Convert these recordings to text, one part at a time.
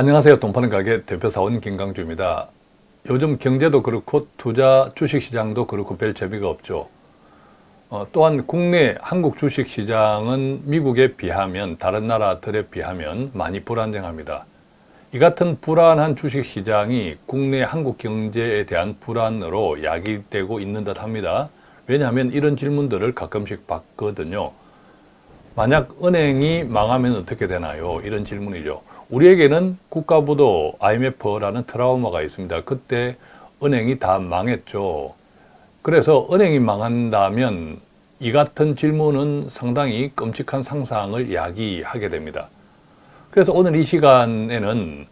안녕하세요. 돈파는 가게 대표사원 김강주입니다. 요즘 경제도 그렇고 투자 주식시장도 그렇고 별 재미가 없죠. 어, 또한 국내 한국 주식시장은 미국에 비하면 다른 나라들에 비하면 많이 불안정합니다. 이 같은 불안한 주식시장이 국내 한국 경제에 대한 불안으로 야기되고 있는 듯 합니다. 왜냐하면 이런 질문들을 가끔씩 받거든요. 만약 은행이 망하면 어떻게 되나요? 이런 질문이죠. 우리에게는 국가부도 IMF라는 트라우마가 있습니다. 그때 은행이 다 망했죠. 그래서 은행이 망한다면 이 같은 질문은 상당히 끔찍한 상상을 야기하게 됩니다. 그래서 오늘 이 시간에는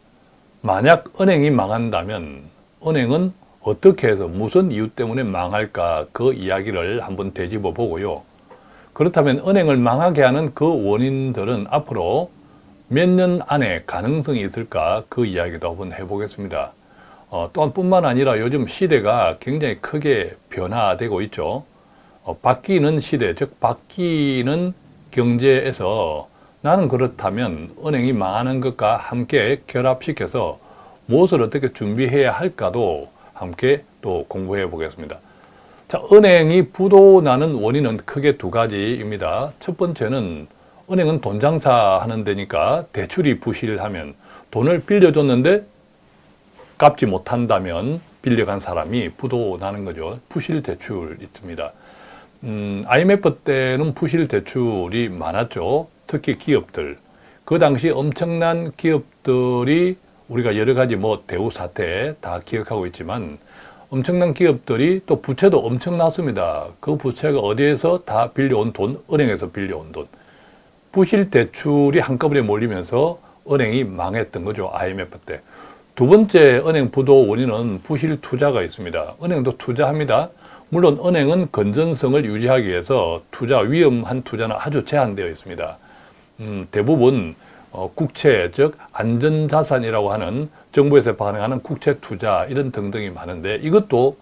만약 은행이 망한다면 은행은 어떻게 해서 무슨 이유 때문에 망할까 그 이야기를 한번 되짚어 보고요. 그렇다면 은행을 망하게 하는 그 원인들은 앞으로 몇 년 안에 가능성이 있을까 그 이야기도 한번 해보겠습니다. 어, 또한 뿐만 아니라 요즘 시대가 굉장히 크게 변화되고 있죠. 어, 바뀌는 시대, 즉 바뀌는 경제에서 나는 그렇다면 은행이 망하는 것과 함께 결합시켜서 무엇을 어떻게 준비해야 할까도 함께 또 공부해 보겠습니다. 자, 은행이 부도나는 원인은 크게 두 가지입니다. 첫 번째는 은행은 돈 장사하는 데니까 대출이 부실하면 돈을 빌려줬는데 갚지 못한다면 빌려간 사람이 부도나는 거죠. 부실 대출 있습니다. 음, IMF 때는 부실 대출이 많았죠. 특히 기업들. 그 당시 엄청난 기업들이 우리가 여러 가지 뭐 대우 사태 다 기억하고 있지만 엄청난 기업들이 또 부채도 엄청났습니다. 그 부채가 어디에서 다 빌려온 돈, 은행에서 빌려온 돈. 부실 대출이 한꺼번에 몰리면서 은행이 망했던 거죠. IMF 때. 두 번째 은행 부도 원인은 부실 투자가 있습니다. 은행도 투자합니다. 물론 은행은 건전성을 유지하기 위해서 투자, 위험한 투자는 아주 제한되어 있습니다. 음, 대부분 어, 국채, 즉 안전자산이라고 하는 정부에서 발행하는 국채 투자 이런 등등이 많은데 이것도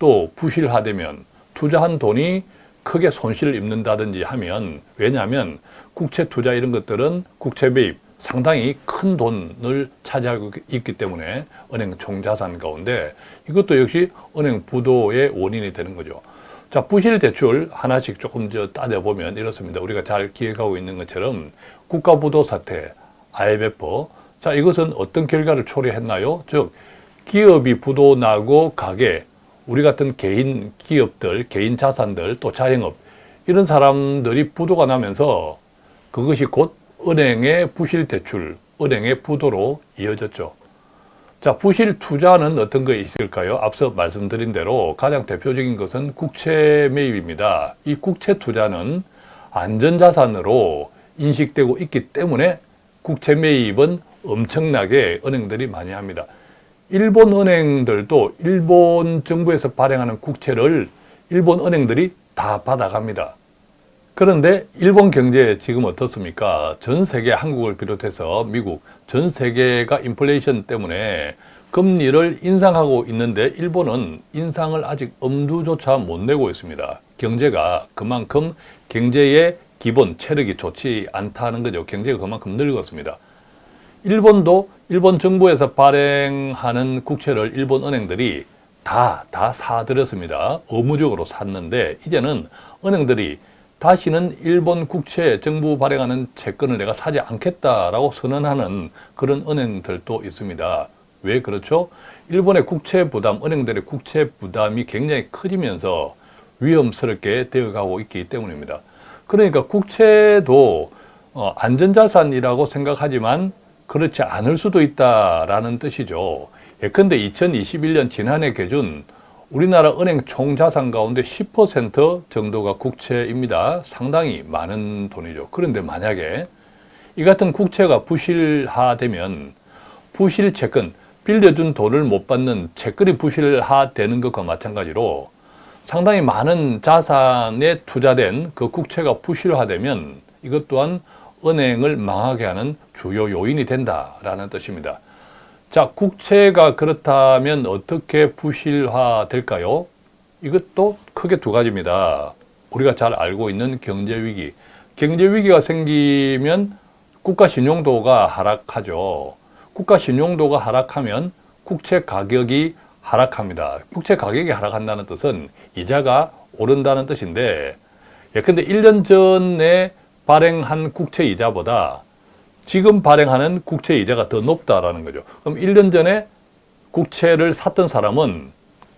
또 부실화되면 투자한 돈이 크게 손실을 입는다든지 하면 왜냐하면 국채 투자 이런 것들은 국채 매입 상당히 큰 돈을 차지하고 있기 때문에 은행 총자산 가운데 이것도 역시 은행 부도의 원인이 되는 거죠. 자, 부실 대출 하나씩 조금 저 따져보면 이렇습니다. 우리가 잘 기억하고 있는 것처럼 국가부도 사태, IMF. 자, 이것은 어떤 결과를 초래했나요? 즉, 기업이 부도 나고 가게, 우리 같은 개인 기업들, 개인 자산들, 또 자영업, 이런 사람들이 부도가 나면서 그것이 곧 은행의 부실 대출, 은행의 부도로 이어졌죠. 자, 부실 투자는 어떤 거 있을까요? 앞서 말씀드린 대로 가장 대표적인 것은 국채 매입입니다. 이 국채 투자는 안전자산으로 인식되고 있기 때문에 국채 매입은 엄청나게 은행들이 많이 합니다. 일본 은행들도 일본 정부에서 발행하는 국채를 일본 은행들이 다 받아갑니다. 그런데 일본 경제 지금 어떻습니까? 전 세계 한국을 비롯해서 미국 전 세계가 인플레이션 때문에 금리를 인상하고 있는데 일본은 인상을 아직 엄두조차 못 내고 있습니다. 경제가 그만큼 경제의 기본 체력이 좋지 않다는 거죠. 경제가 그만큼 늙었습니다. 일본도 일본 정부에서 발행하는 국채를 일본 은행들이 다, 다 사들였습니다. 의무적으로 샀는데 이제는 은행들이 다시는 일본 국채 정부 발행하는 채권을 내가 사지 않겠다라고 선언하는 그런 은행들도 있습니다. 왜 그렇죠? 일본의 국채 부담, 은행들의 국채 부담이 굉장히 커지면서 위험스럽게 되어가고 있기 때문입니다. 그러니까 국채도 어, 안전자산이라고 생각하지만 그렇지 않을 수도 있다라는 뜻이죠. 예컨대 2021년 지난해 기준 우리나라 은행 총자산 가운데 10% 정도가 국채입니다. 상당히 많은 돈이죠. 그런데 만약에 이 같은 국채가 부실화되면 부실 채권, 빌려준 돈을 못 받는 채권이 부실화되는 것과 마찬가지로 상당히 많은 자산에 투자된 그 국채가 부실화되면 이것 또한 은행을 망하게 하는 주요 요인이 된다라는 뜻입니다. 자, 국채가 그렇다면 어떻게 부실화 될까요? 이것도 크게 두 가지입니다. 우리가 잘 알고 있는 경제위기. 경제위기가 생기면 국가 신용도가 하락하죠. 국가 신용도가 하락하면 국채 가격이 하락합니다. 국채 가격이 하락한다는 뜻은 이자가 오른다는 뜻인데 예컨대 1년 전에 발행한 국채 이자보다 지금 발행하는 국채 이자가 더 높다라는 거죠. 그럼 1년 전에 국채를 샀던 사람은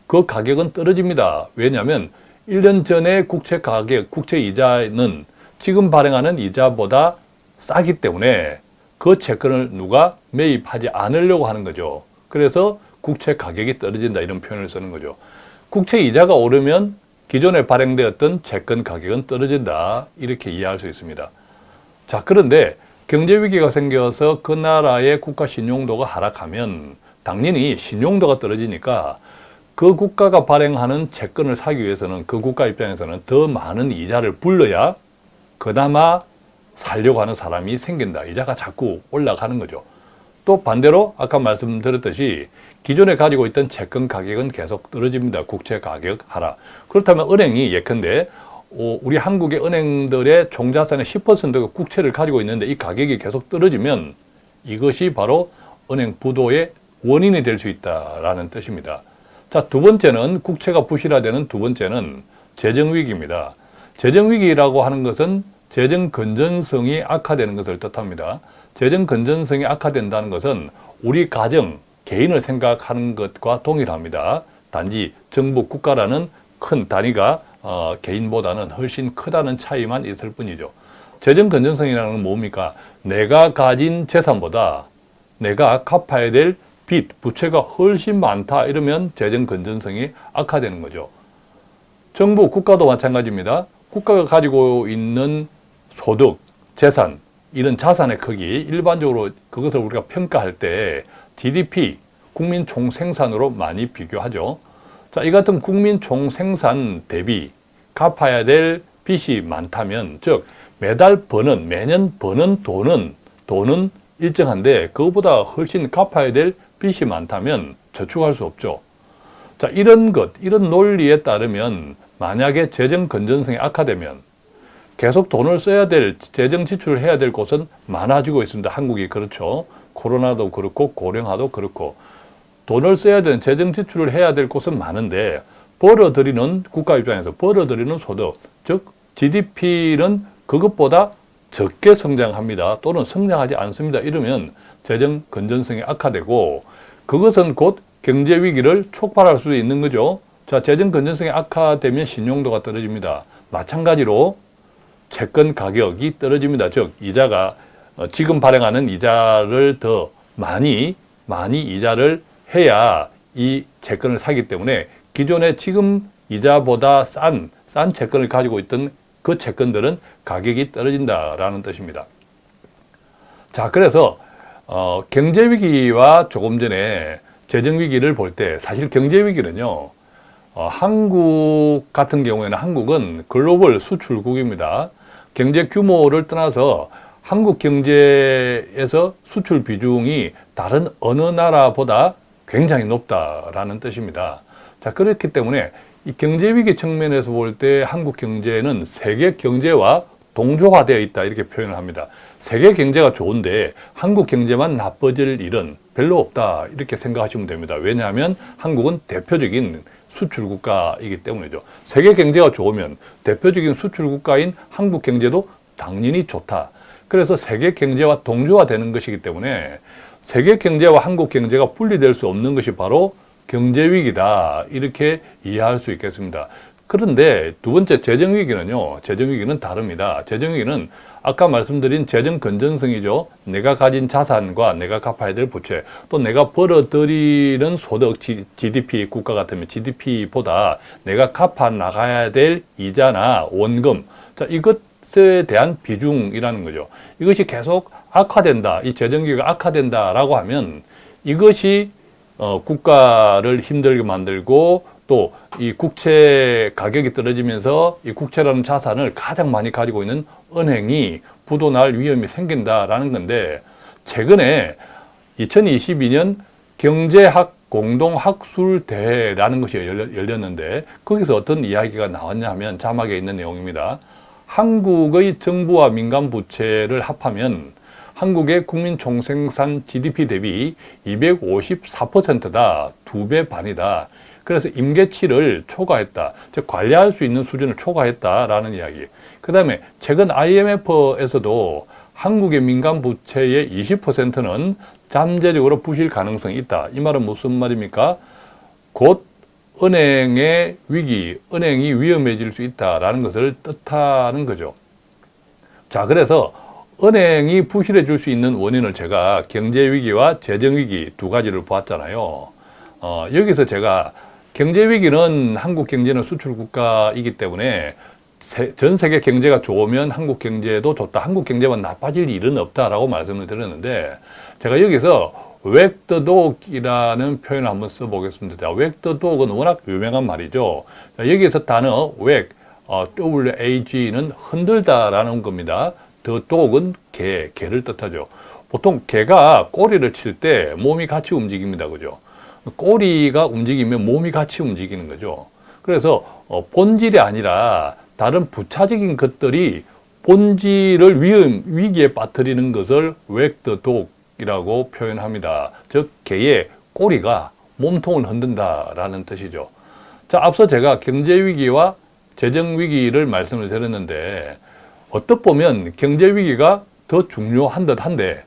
그 가격은 떨어집니다. 왜냐하면 1년 전에 국채 가격, 국채 이자는 지금 발행하는 이자보다 싸기 때문에 그 채권을 누가 매입하지 않으려고 하는 거죠. 그래서 국채 가격이 떨어진다 이런 표현을 쓰는 거죠. 국채 이자가 오르면 기존에 발행되었던 채권 가격은 떨어진다 이렇게 이해할 수 있습니다. 자 그런데 경제 위기가 생겨서 그 나라의 국가 신용도가 하락하면 당연히 신용도가 떨어지니까 그 국가가 발행하는 채권을 사기 위해서는 그 국가 입장에서는 더 많은 이자를 불러야 그나마 살려고 하는 사람이 생긴다. 이자가 자꾸 올라가는 거죠. 또 반대로 아까 말씀드렸듯이 기존에 가지고 있던 채권 가격은 계속 떨어집니다. 국채 가격 하락. 그렇다면 은행이 예컨대 우리 한국의 은행들의 총자산의 10%가 국채를 가지고 있는데 이 가격이 계속 떨어지면 이것이 바로 은행 부도의 원인이 될 수 있다라는 뜻입니다. 자, 두 번째는 국채가 부실화되는 두 번째는 재정위기입니다. 재정위기라고 하는 것은 재정 건전성이 악화되는 것을 뜻합니다. 재정 건전성이 악화된다는 것은 우리 가정, 개인을 생각하는 것과 동일합니다. 단지 정부, 국가라는 큰 단위가 어, 개인보다는 훨씬 크다는 차이만 있을 뿐이죠. 재정 건전성이라는 건 뭡니까? 내가 가진 재산보다 내가 갚아야 될 빚, 부채가 훨씬 많다 이러면 재정 건전성이 악화되는 거죠. 정부, 국가도 마찬가지입니다. 국가가 가지고 있는 소득, 재산, 이런 자산의 크기, 일반적으로 그것을 우리가 평가할 때 GDP, 국민 총생산으로 많이 비교하죠. 자, 이 같은 국민 총생산 대비 갚아야 될 빚이 많다면, 즉 매달 버는, 매년 버는 돈은 돈은 일정한데 그것보다 훨씬 갚아야 될 빚이 많다면 저축할 수 없죠. 자, 이런 것, 이런 논리에 따르면 만약에 재정 건전성이 악화되면 계속 돈을 써야 될, 재정 지출을 해야 될 곳은 많아지고 있습니다. 한국이 그렇죠. 코로나도 그렇고 고령화도 그렇고 돈을 써야 되는 재정 지출을 해야 될 곳은 많은데 벌어들이는 국가 입장에서 벌어들이는 소득, 즉 GDP는 그것보다 적게 성장합니다. 또는 성장하지 않습니다. 이러면 재정 건전성이 악화되고 그것은 곧 경제 위기를 촉발할 수도 있는 거죠. 자, 재정 건전성이 악화되면 신용도가 떨어집니다. 마찬가지로 채권 가격이 떨어집니다. 즉 이자가 어, 지금 발행하는 이자를 더 많이 많이 이자를 해야 이 채권을 사기 때문에 기존에 지금 이자보다 싼, 싼 채권을 가지고 있던 그 채권들은 가격이 떨어진다라는 뜻입니다. 자, 그래서 어, 경제위기와 조금 전에 재정위기를 볼 때 사실 경제위기는요, 어, 한국 같은 경우에는 한국은 글로벌 수출국입니다. 경제 규모를 떠나서 한국 경제에서 수출 비중이 다른 어느 나라보다 굉장히 높다라는 뜻입니다. 자, 그렇기 때문에 이 경제위기 측면에서 볼 때 한국 경제는 세계 경제와 동조화되어 있다 이렇게 표현을 합니다. 세계 경제가 좋은데 한국 경제만 나빠질 일은 별로 없다 이렇게 생각하시면 됩니다. 왜냐하면 한국은 대표적인 수출 국가이기 때문이죠. 세계 경제가 좋으면 대표적인 수출 국가인 한국 경제도 당연히 좋다. 그래서 세계 경제와 동조화되는 것이기 때문에 세계 경제와 한국 경제가 분리될 수 없는 것이 바로 경제 위기다. 이렇게 이해할 수 있겠습니다. 그런데 두 번째 재정 위기는요. 재정 위기는 다릅니다. 재정 위기는 아까 말씀드린 재정 건전성이죠. 내가 가진 자산과 내가 갚아야 될 부채, 또 내가 벌어들이는 소득, GDP 국가 같으면 GDP보다 내가 갚아 나가야 될 이자나 원금, 자 이것 에 대한 비중이라는 거죠. 이것이 계속 악화된다, 이 재정기가 악화된다라고 하면 이것이 어, 국가를 힘들게 만들고 또 이 국채 가격이 떨어지면서 이 국채라는 자산을 가장 많이 가지고 있는 은행이 부도날 위험이 생긴다라는 건데 최근에 2022년 경제학 공동학술대회라는 것이 열렸는데 거기서 어떤 이야기가 나왔냐 하면 자막에 있는 내용입니다. 한국의 정부와 민간 부채를 합하면 한국의 국민 총생산 GDP 대비 254%다. 두 배 반이다. 그래서 임계치를 초과했다. 즉 관리할 수 있는 수준을 초과했다라는 이야기. 그 다음에 최근 IMF에서도 한국의 민간 부채의 20%는 잠재적으로 부실 가능성이 있다. 이 말은 무슨 말입니까? 곧 은행의 위기, 은행이 위험해질 수 있다라는 것을 뜻하는 거죠. 자, 그래서 은행이 부실해질 수 있는 원인을 제가 경제위기와 재정위기 두 가지를 보았잖아요. 어, 여기서 제가 경제위기는 한국 경제는 수출 국가이기 때문에 세, 전 세계 경제가 좋으면 한국 경제도 좋다. 한국 경제만 나빠질 일은 없다라고 말씀을 드렸는데 제가 여기서 웩더독이라는 표현을 한번 써보겠습니다. 웩더독은 워낙 유명한 말이죠. 자, 여기서 단어 웩, 어, WAG는 흔들다라는 겁니다. 더 독은 개, 개를 뜻하죠. 보통 개가 꼬리를 칠 때 몸이 같이 움직입니다. 그죠? 꼬리가 움직이면 몸이 같이 움직이는 거죠. 그래서 어, 본질이 아니라 다른 부차적인 것들이 본질을 위험, 위기에 빠뜨리는 것을 웩더독 이라고 표현합니다. 즉 개의 꼬리가 몸통을 흔든다라는 뜻이죠. 자, 앞서 제가 경제위기와 재정위기를 말씀을 드렸는데 어떻 보면 경제위기가 더 중요한 듯 한데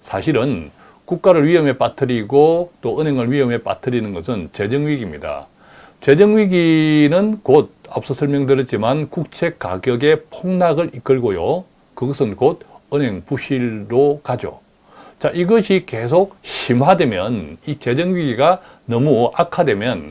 사실은 국가를 위험에 빠뜨리고 또 은행을 위험에 빠뜨리는 것은 재정위기입니다. 재정위기는 곧 앞서 설명드렸지만 국채 가격의 폭락을 이끌고요. 그것은 곧 은행 부실로 가죠. 자, 이것이 계속 심화되면 이 재정위기가 너무 악화되면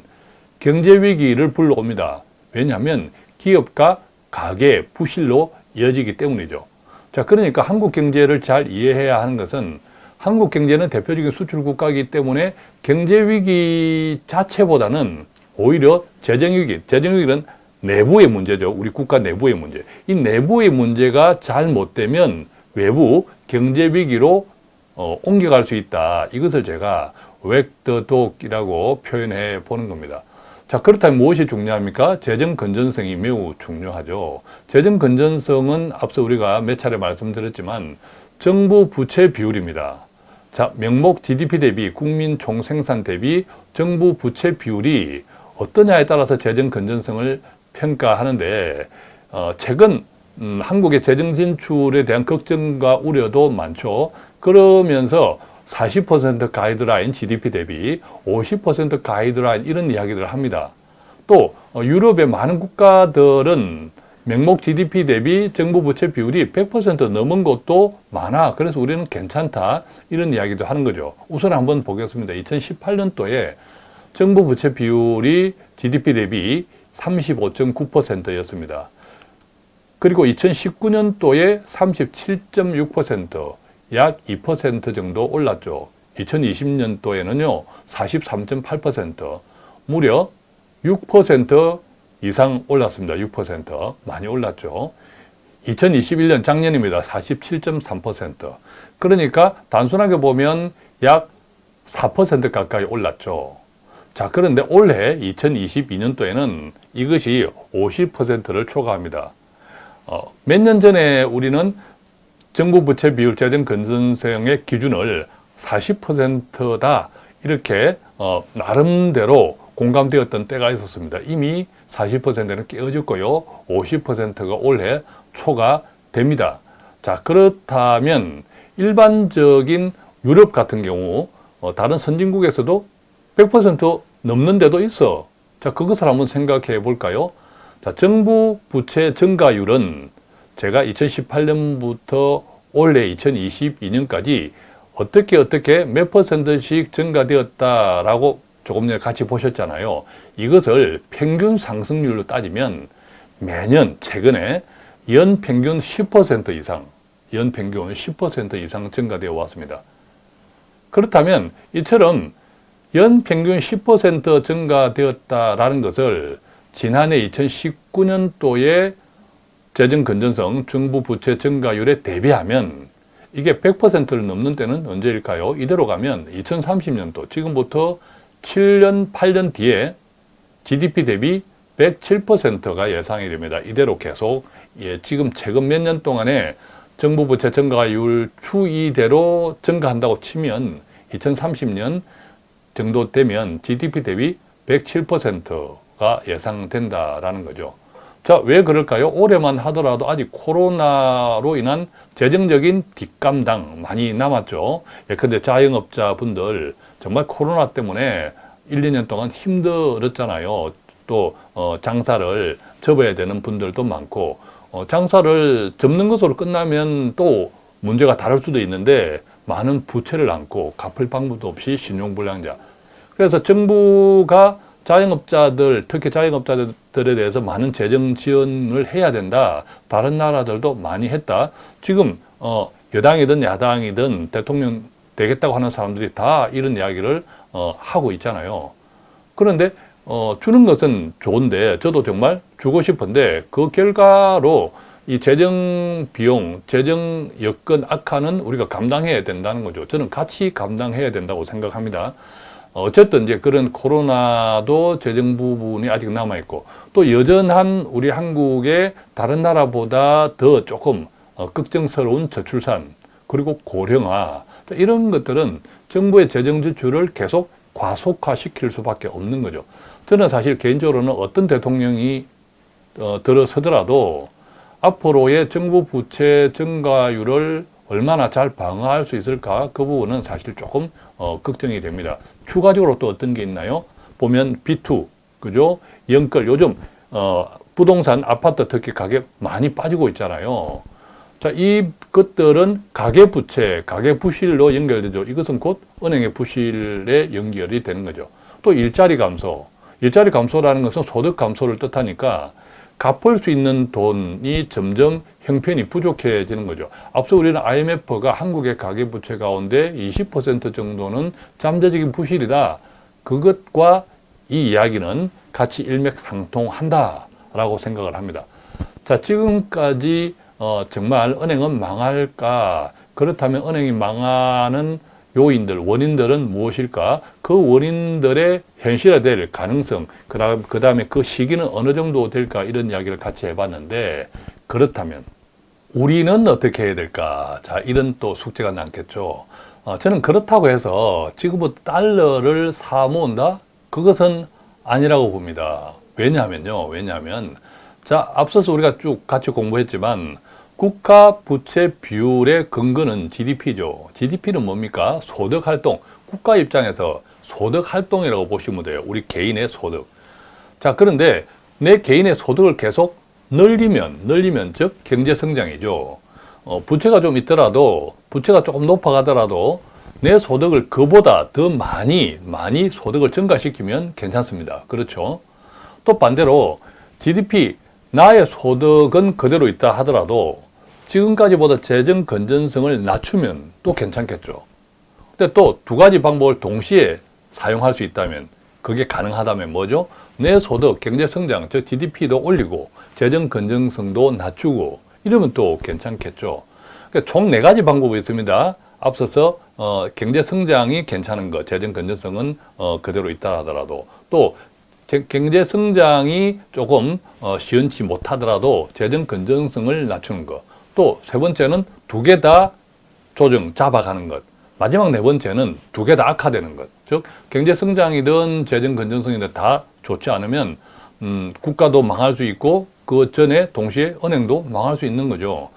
경제위기를 불러옵니다. 왜냐하면 기업과 가계 부실로 이어지기 때문이죠. 자, 그러니까 한국 경제를 잘 이해해야 하는 것은 한국 경제는 대표적인 수출 국가이기 때문에 경제 위기 자체보다는 오히려 재정 위기, 재정 위기는 내부의 문제죠. 우리 국가 내부의 문제. 이 내부의 문제가 잘못되면 외부 경제 위기로 어, 옮겨갈 수 있다. 이것을 제가 웩더독이라고 표현해 보는 겁니다. 자 그렇다면 무엇이 중요합니까? 재정 건전성이 매우 중요하죠. 재정 건전성은 앞서 우리가 몇 차례 말씀드렸지만 정부 부채 비율입니다. 자 명목 GDP 대비 국민 총생산 대비 정부 부채 비율이 어떠냐에 따라서 재정 건전성을 평가하는데 어, 최근 음, 한국의 재정 진출에 대한 걱정과 우려도 많죠. 그러면서 40% 가이드라인 GDP 대비 50% 가이드라인 이런 이야기들을 합니다. 또 어, 유럽의 많은 국가들은 명목 GDP 대비 정부 부채 비율이 100% 넘은 것도 많아. 그래서 우리는 괜찮다. 이런 이야기도 하는 거죠. 우선 한번 보겠습니다. 2018년도에 정부 부채 비율이 GDP 대비 35.9%였습니다. 그리고 2019년도에 37.6%, 약 2% 정도 올랐죠. 2020년도에는요, 43.8%, 무려 6% 이상 올랐습니다. 6% 많이 올랐죠. 2021년 작년입니다. 47.3% 그러니까 단순하게 보면 약 4% 가까이 올랐죠. 자 그런데 올해 2022년도에는 이것이 50%를 초과합니다. 어, 몇 년 전에 우리는 정부 부채 비율 재정 건전성의 기준을 40%다 이렇게 어, 나름대로 공감되었던 때가 있었습니다. 이미 40%는 깨어졌고요. 50%가 올해 초과됩니다. 자 그렇다면 일반적인 유럽 같은 경우 어, 다른 선진국에서도 100% 넘는 데도 있어. 자 그것을 한번 생각해 볼까요? 자 정부 부채 증가율은 제가 2018년부터 올해 2022년까지 어떻게 어떻게 몇 퍼센트씩 증가되었다라고 조금 전에 같이 보셨잖아요. 이것을 평균 상승률로 따지면 매년 최근에 연평균 10% 이상, 연평균 10% 이상 증가되어 왔습니다. 그렇다면 이처럼 연평균 10% 증가되었다라는 것을 지난해 2019년도에 재정 건전성 정부 부채 증가율에 대비하면 이게 100%를 넘는 때는 언제일까요? 이대로 가면 2030년도 지금부터 7년, 8년 뒤에 GDP 대비 107%가 예상이 됩니다. 이대로 계속 예, 지금 최근 몇 년 동안에 정부 부채 증가율 추이대로 증가한다고 치면 2030년 정도 되면 GDP 대비 107% 가 예상된다라는 거죠. 자, 왜 그럴까요? 올해만 하더라도 아직 코로나로 인한 재정적인 뒷감당 많이 남았죠. 예컨대 자영업자분들 정말 코로나 때문에 1, 2년 동안 힘들었잖아요. 또 어, 장사를 접어야 되는 분들도 많고 어, 장사를 접는 것으로 끝나면 또 문제가 다를 수도 있는데 많은 부채를 안고 갚을 방법도 없이 신용불량자. 그래서 정부가 자영업자들, 특히 자영업자들에 대해서 많은 재정 지원을 해야 된다. 다른 나라들도 많이 했다. 지금 어, 여당이든 야당이든 대통령 되겠다고 하는 사람들이 다 이런 이야기를 어, 하고 있잖아요. 그런데 어, 주는 것은 좋은데 저도 정말 주고 싶은데 그 결과로 이 재정 비용, 재정 여건 악화는 우리가 감당해야 된다는 거죠. 저는 같이 감당해야 된다고 생각합니다. 어쨌든 이제 그런 코로나도 재정 부분이 아직 남아있고 또 여전한 우리 한국의 다른 나라보다 더 조금 어, 걱정스러운 저출산 그리고 고령화 이런 것들은 정부의 재정 지출을 계속 과속화시킬 수밖에 없는 거죠. 저는 사실 개인적으로는 어떤 대통령이 어, 들어서더라도 앞으로의 정부 부채 증가율을 얼마나 잘 방어할 수 있을까 그 부분은 사실 조금 어, 걱정이 됩니다. 추가적으로 또 어떤 게 있나요? 보면 B2, 그죠? 연끌, 요즘 어, 부동산 아파트 특히 가격 많이 빠지고 있잖아요. 자, 이 것들은 가계 부채, 가계 부실로 연결되죠. 이것은 곧 은행의 부실에 연결이 되는 거죠. 또 일자리 감소. 일자리 감소라는 것은 소득 감소를 뜻하니까 갚을 수 있는 돈이 점점 형편이 부족해지는 거죠. 앞서 우리는 IMF가 한국의 가계부채 가운데 20% 정도는 잠재적인 부실이다. 그것과 이 이야기는 같이 일맥상통한다라고 생각을 합니다. 자, 지금까지 어, 정말 은행은 망할까? 그렇다면 은행이 망하는 요인들, 원인들은 무엇일까? 그 원인들의 현실화될 가능성, 그 다음에 그 시기는 어느 정도 될까? 이런 이야기를 같이 해봤는데, 그렇다면 우리는 어떻게 해야 될까? 자, 이런 또 숙제가 남겠죠. 어, 저는 그렇다고 해서 지금부터 달러를 사 모은다? 그것은 아니라고 봅니다. 왜냐하면요. 왜냐하면, 자, 앞서서 우리가 쭉 같이 공부했지만, 국가 부채 비율의 근거는 GDP죠. GDP는 뭡니까? 소득 활동. 국가 입장에서 소득 활동이라고 보시면 돼요. 우리 개인의 소득. 자, 그런데 내 개인의 소득을 계속 늘리면, 늘리면, 즉, 경제 성장이죠. 어, 부채가 좀 있더라도, 부채가 조금 높아가더라도, 내 소득을 그보다 더 많이, 많이 소득을 증가시키면 괜찮습니다. 그렇죠? 또 반대로, GDP, 나의 소득은 그대로 있다 하더라도, 지금까지보다 재정 건전성을 낮추면 또 괜찮겠죠. 근데 또 두 가지 방법을 동시에 사용할 수 있다면 그게 가능하다면 뭐죠? 내 소득, 경제 성장, 즉 GDP도 올리고 재정 건전성도 낮추고 이러면 또 괜찮겠죠. 그러니까 총 네 가지 방법이 있습니다. 앞서서 어, 경제 성장이 괜찮은 것, 재정 건전성은 어, 그대로 있다 하더라도 또 경제 성장이 조금 어, 시원치 못하더라도 재정 건전성을 낮추는 것. 또 세 번째는 두 개 다 조정, 잡아가는 것. 마지막 네 번째는 두 개 다 악화되는 것. 즉 경제 성장이든 재정 건전성이든 다 좋지 않으면 음, 국가도 망할 수 있고 그 전에 동시에 은행도 망할 수 있는 거죠.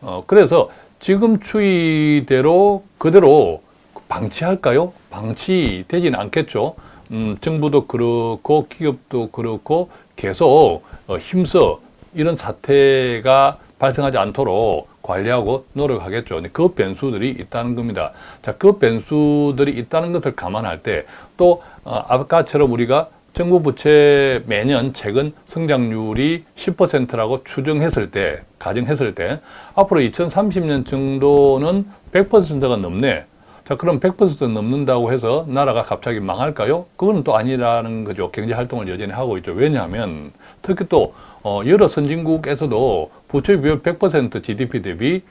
어, 그래서 지금 추이대로 그대로 방치할까요? 방치되지는 않겠죠. 음, 정부도 그렇고 기업도 그렇고 계속 어, 힘써 이런 사태가 발생하지 않도록 관리하고 노력하겠죠. 그 변수들이 있다는 겁니다. 자, 그 변수들이 있다는 것을 감안할 때또 어, 아까처럼 우리가 정부 부채 매년 최근 성장률이 10%라고 추정했을 때, 가정했을 때 앞으로 2030년 정도는 100%가 넘네. 자, 그럼 100% 넘는다고 해서 나라가 갑자기 망할까요? 그건 또 아니라는 거죠. 경제 활동을 여전히 하고 있죠. 왜냐하면 특히 또 어, 여러 선진국에서도 부채 비율 100% GDP 대비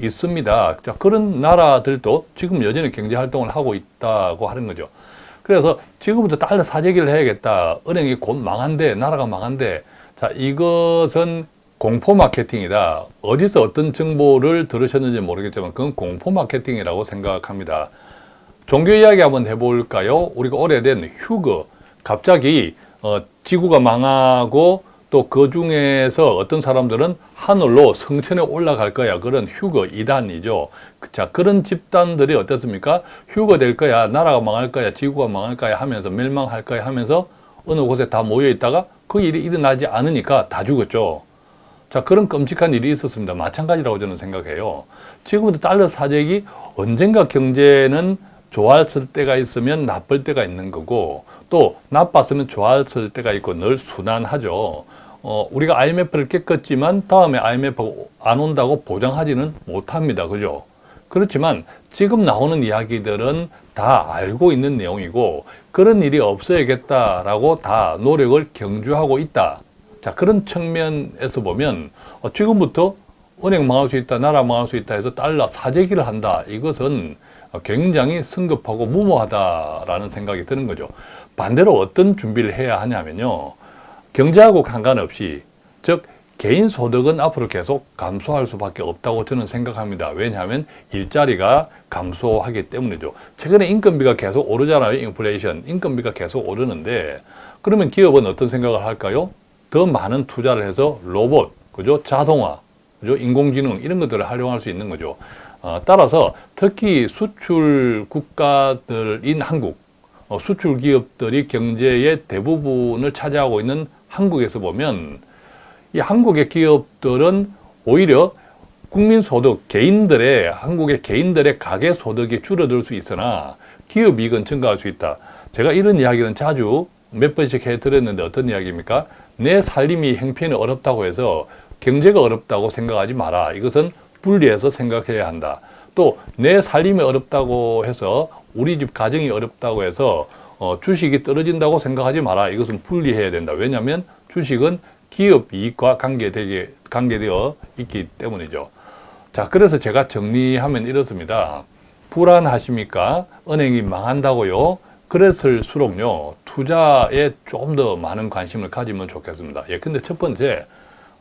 있습니다. 자, 그런 나라들도 지금 여전히 경제 활동을 하고 있다고 하는 거죠. 그래서 지금부터 달러 사재기를 해야겠다. 은행이 곧 망한데, 나라가 망한데, 자, 이것은 공포 마케팅이다. 어디서 어떤 정보를 들으셨는지 모르겠지만 그건 공포 마케팅이라고 생각합니다. 종교 이야기 한번 해볼까요? 우리가 오래된 휴거, 갑자기 어, 지구가 망하고 또 그 중에서 어떤 사람들은 하늘로 성천에 올라갈 거야. 그런 휴거 이단이죠. 자, 그런 집단들이 어떻습니까? 휴거 될 거야. 나라가 망할 거야. 지구가 망할 거야 하면서 멸망할 거야 하면서 어느 곳에 다 모여 있다가 그 일이 일어나지 않으니까 다 죽었죠. 자, 그런 끔찍한 일이 있었습니다. 마찬가지라고 저는 생각해요. 지금부터 달러 사재기 언젠가 경제는 좋았을 때가 있으면 나쁠 때가 있는 거고 또 나빴으면 좋았을 때가 있고 늘 순환하죠. 어, 우리가 IMF를 깼겠지만 다음에 IMF가 안 온다고 보장하지는 못합니다. 그죠? 그렇지만 지금 나오는 이야기들은 다 알고 있는 내용이고 그런 일이 없어야겠다라고 다 노력을 경주하고 있다. 자 그런 측면에서 보면 어, 지금부터 은행 망할 수 있다, 나라 망할 수 있다 해서 달러 사재기를 한다. 이것은 굉장히 성급하고 무모하다라는 생각이 드는 거죠. 반대로 어떤 준비를 해야 하냐면요. 경제하고 상관없이 즉 개인 소득은 앞으로 계속 감소할 수밖에 없다고 저는 생각합니다. 왜냐하면 일자리가 감소하기 때문이죠. 최근에 인건비가 계속 오르잖아요. 인플레이션. 인건비가 계속 오르는데 그러면 기업은 어떤 생각을 할까요? 더 많은 투자를 해서 로봇, 그죠? 자동화, 그죠? 인공지능 이런 것들을 활용할 수 있는 거죠. 어, 따라서 특히 수출 국가들인 한국, 어, 수출 기업들이 경제의 대부분을 차지하고 있는 한국에서 보면 이 한국의 기업들은 오히려 국민 소득, 개인들의 한국의 개인들의 가계 소득이 줄어들 수 있으나 기업 이익은 증가할 수 있다. 제가 이런 이야기는 자주 몇 번씩 해드렸는데 어떤 이야기입니까? 내 살림이 행편이 어렵다고 해서 경제가 어렵다고 생각하지 마라. 이것은 분리해서 생각해야 한다. 또 내 살림이 어렵다고 해서 우리 집 가정이 어렵다고 해서 어, 주식이 떨어진다고 생각하지 마라. 이것은 분리해야 된다. 왜냐하면 주식은 기업 이익과 관계되게, 관계되어 있기 때문이죠. 자, 그래서 제가 정리하면 이렇습니다. 불안하십니까? 은행이 망한다고요? 그랬을수록요, 투자에 좀 더 많은 관심을 가지면 좋겠습니다. 예, 근데 첫 번째,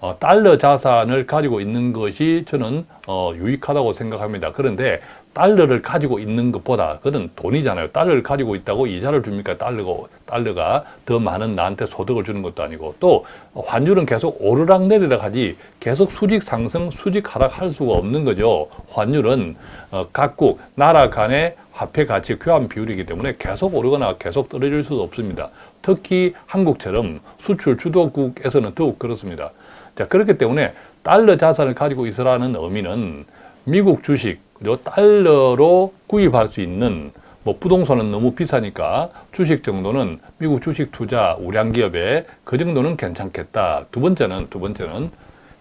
어, 달러 자산을 가지고 있는 것이 저는 어, 유익하다고 생각합니다. 그런데 달러를 가지고 있는 것보다 그건 돈이잖아요. 달러를 가지고 있다고 이자를 줍니까? 달러가, 달러가 더 많은 나한테 소득을 주는 것도 아니고 또 환율은 계속 오르락 내리락 하지 계속 수직 상승, 수직 하락할 수가 없는 거죠. 환율은 어, 각국 나라 간의 화폐 가치 교환 비율이기 때문에 계속 오르거나 계속 떨어질 수도 없습니다. 특히 한국처럼 수출 주도국에서는 더욱 그렇습니다. 자, 그렇기 때문에 달러 자산을 가지고 있으라는 의미는 미국 주식, 그리고 달러로 구입할 수 있는 뭐 부동산은 너무 비싸니까 주식 정도는 미국 주식 투자 우량 기업에 그 정도는 괜찮겠다. 두 번째는 두 번째는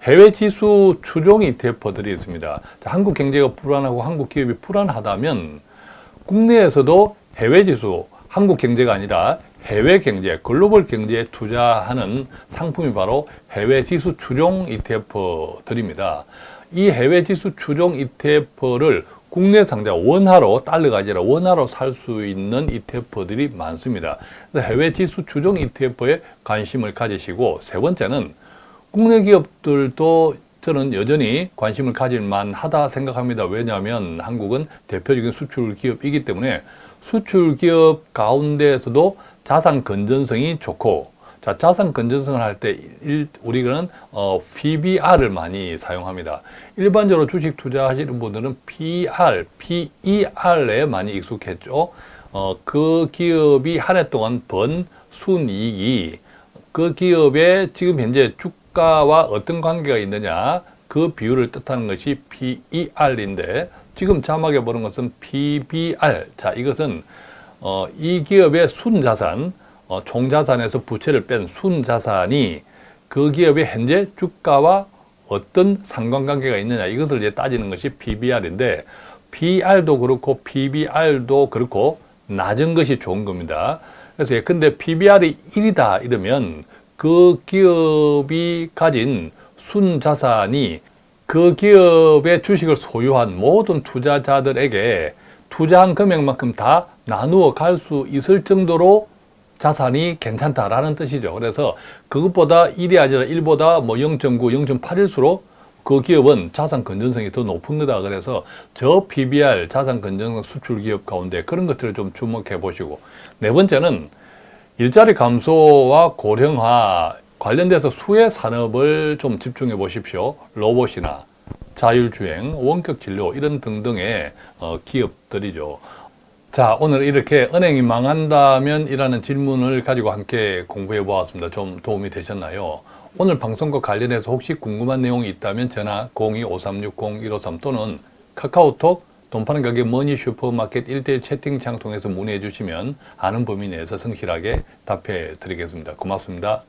해외 지수 추종 ETF들이 있습니다. 자, 한국 경제가 불안하고 한국 기업이 불안하다면 국내에서도 해외 지수 한국 경제가 아니라 해외 경제, 글로벌 경제에 투자하는 상품이 바로 해외 지수 추종 ETF들입니다. 이 해외 지수 추종 ETF를 국내 상자 원화로 달러가 아니라 원화로 살 수 있는 ETF들이 많습니다. 그래서 해외 지수 추종 ETF에 관심을 가지시고 세 번째는 국내 기업들도 저는 여전히 관심을 가질 만하다 생각합니다. 왜냐하면 한국은 대표적인 수출 기업이기 때문에 수출 기업 가운데에서도 자산 건전성이 좋고 자, 자산 건전성을 할 때 우리는 어, PBR을 많이 사용합니다. 일반적으로 주식 투자하시는 분들은 PR, PER에 많이 익숙했죠. 어, 그 기업이 한 해 동안 번 순이익이 그 기업의 지금 현재 주가와 어떤 관계가 있느냐 그 비율을 뜻하는 것이 PER인데 지금 자막에 보는 것은 PBR. 자, 이것은 어, 이 기업의 순자산, 어, 총자산에서 부채를 뺀 순자산이 그 기업의 현재 주가와 어떤 상관관계가 있느냐 이것을 이제 따지는 것이 PBR인데 PR도 그렇고 PBR도 그렇고 낮은 것이 좋은 겁니다. 그래서 예컨대 PBR이 1이다 이러면 그 기업이 가진 순자산이 그 기업의 주식을 소유한 모든 투자자들에게 투자한 금액만큼 다 나누어 갈 수 있을 정도로 자산이 괜찮다라는 뜻이죠. 그래서 그것보다 1이 아니라 1보다 뭐 0.9, 0.8일수록 그 기업은 자산 건전성이 더 높은 거다. 그래서 저 PBR 자산 건전성 수출 기업 가운데 그런 것들을 좀 주목해 보시고 네 번째는 일자리 감소와 고령화 관련돼서 수혜 산업을 좀 집중해 보십시오. 로봇이나 자율주행, 원격 진료 이런 등등의 어, 기업들이죠. 자, 오늘 이렇게 은행이 망한다면 이라는 질문을 가지고 함께 공부해 보았습니다. 좀 도움이 되셨나요? 오늘 방송과 관련해서 혹시 궁금한 내용이 있다면 전화 02-5360-153 또는 카카오톡 돈 파는 가게 머니 슈퍼마켓 1대1 채팅창 통해서 문의해 주시면 아는 범위 내에서 성실하게 답해 드리겠습니다. 고맙습니다.